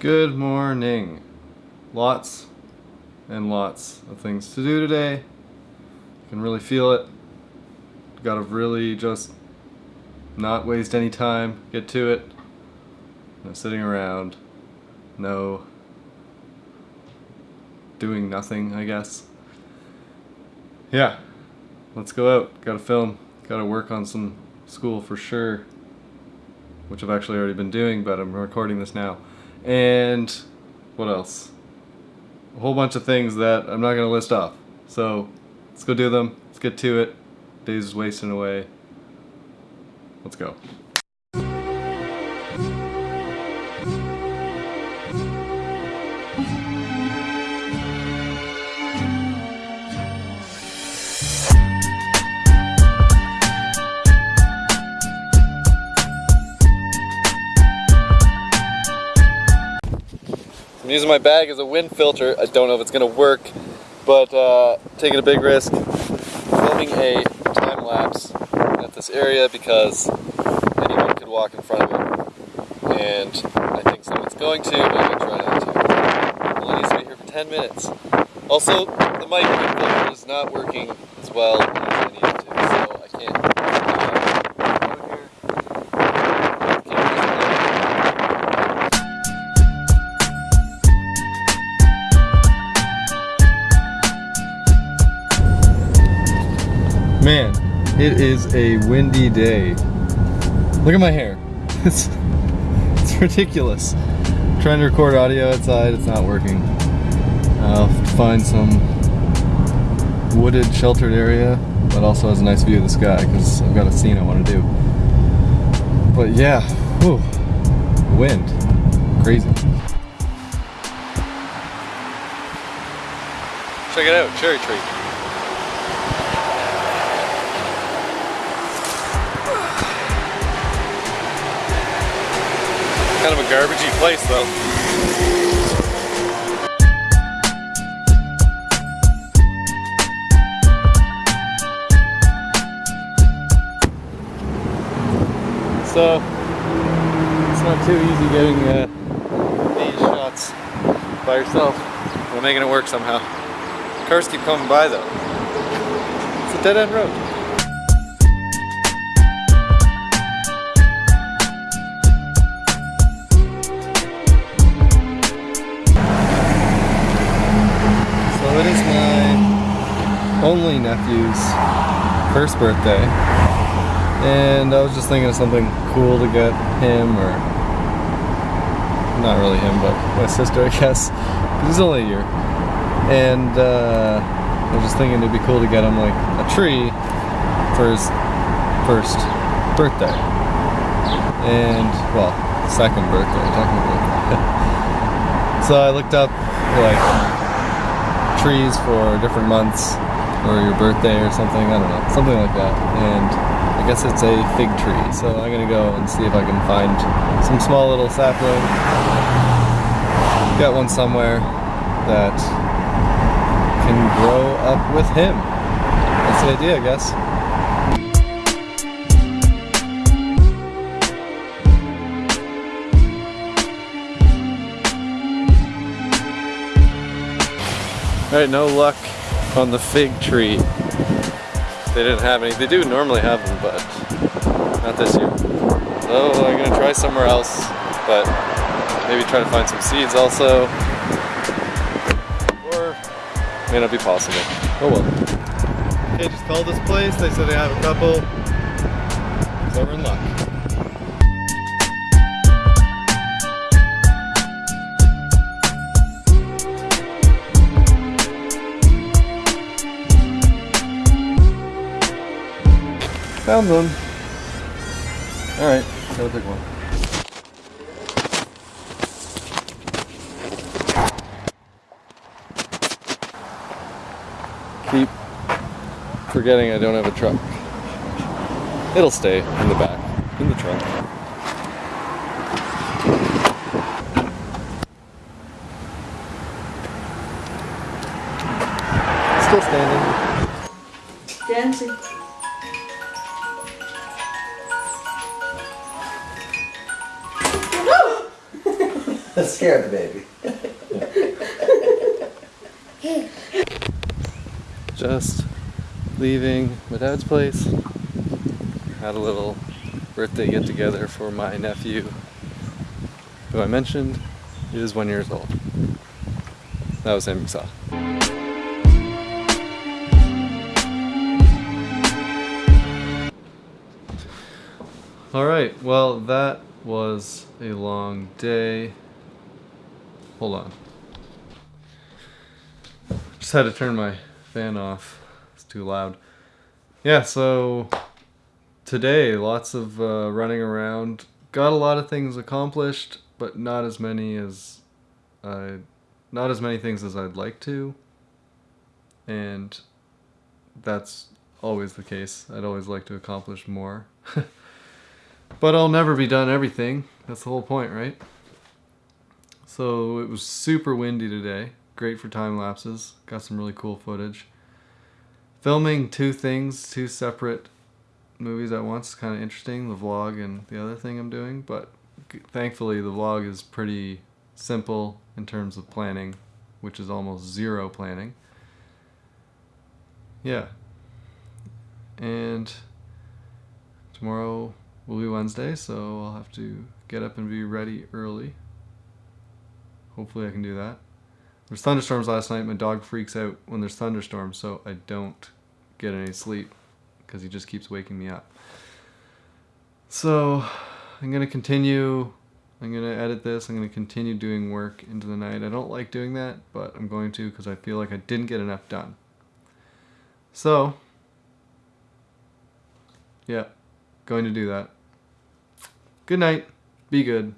Good morning. Lots and lots of things to do today. You can really feel it. Gotta really just not waste any time, get to it. No sitting around, no doing nothing, I guess. Yeah, let's go out. Gotta film, gotta work on some school for sure, which I've actually already been doing, but I'm recording this now. And what else? A whole bunch of things that I'm not gonna list off. So let's go do them. Let's get to it. Days is wasting away. Let's go. I'm using my bag as a wind filter. I don't know if it's gonna work, but uh, taking a big risk. Filming a time lapse at this area because anyone could walk in front of it. And I think someone's going to, but I'm gonna try not to. I'll only stay here for 10 minutes. Also, the mic is not working as well as I need it to, so I can't. Man, it is a windy day. Look at my hair. It's, it's ridiculous. trying to record audio outside, it's not working. I'll find some wooded, sheltered area that also has a nice view of the sky because I've got a scene I want to do. But yeah, whew, wind, crazy. Check it out, cherry tree. Kind of a garbagey place though. So, it's not too easy getting uh, these shots by yourself. We're making it work somehow. Cars keep coming by though. It's a dead end road. Nephew's first birthday. And I was just thinking of something cool to get him, or not really him, but my sister, I guess. He's only a year. And uh, I was just thinking it'd be cool to get him like a tree for his first birthday. And, well, second birthday, technically. so I looked up like trees for different months or your birthday or something. I don't know, something like that. And I guess it's a fig tree. So I'm gonna go and see if I can find some small little sapling. Got one somewhere that can grow up with him. That's the idea, I guess. Alright, no luck on the fig tree. They didn't have any. They do normally have them, but not this year. So I'm gonna try somewhere else, but maybe try to find some seeds also. Or may not be possible. Oh well. They just called this place. They said they have a couple. So we're in luck. Found one. Alright, gotta pick one. Keep forgetting I don't have a truck. It'll stay in the back, in the trunk. Still standing. Dancing. Scared the baby. Just leaving my dad's place. Had a little birthday get together for my nephew, who I mentioned is one years old. That was him you saw. All right, well, that was a long day. Hold on. Just had to turn my fan off. It's too loud. Yeah, so today, lots of uh, running around. Got a lot of things accomplished, but not as many as I, not as many things as I'd like to. And that's always the case. I'd always like to accomplish more. but I'll never be done everything. That's the whole point, right? So it was super windy today. Great for time lapses. Got some really cool footage. Filming two things, two separate movies at once is kind of interesting. The vlog and the other thing I'm doing. But thankfully, the vlog is pretty simple in terms of planning, which is almost zero planning. Yeah. And tomorrow will be Wednesday, so I'll have to get up and be ready early. Hopefully I can do that. There's thunderstorms last night. My dog freaks out when there's thunderstorms, so I don't get any sleep because he just keeps waking me up. So I'm going to continue. I'm going to edit this. I'm going to continue doing work into the night. I don't like doing that, but I'm going to because I feel like I didn't get enough done. So, yeah, going to do that. Good night. Be good.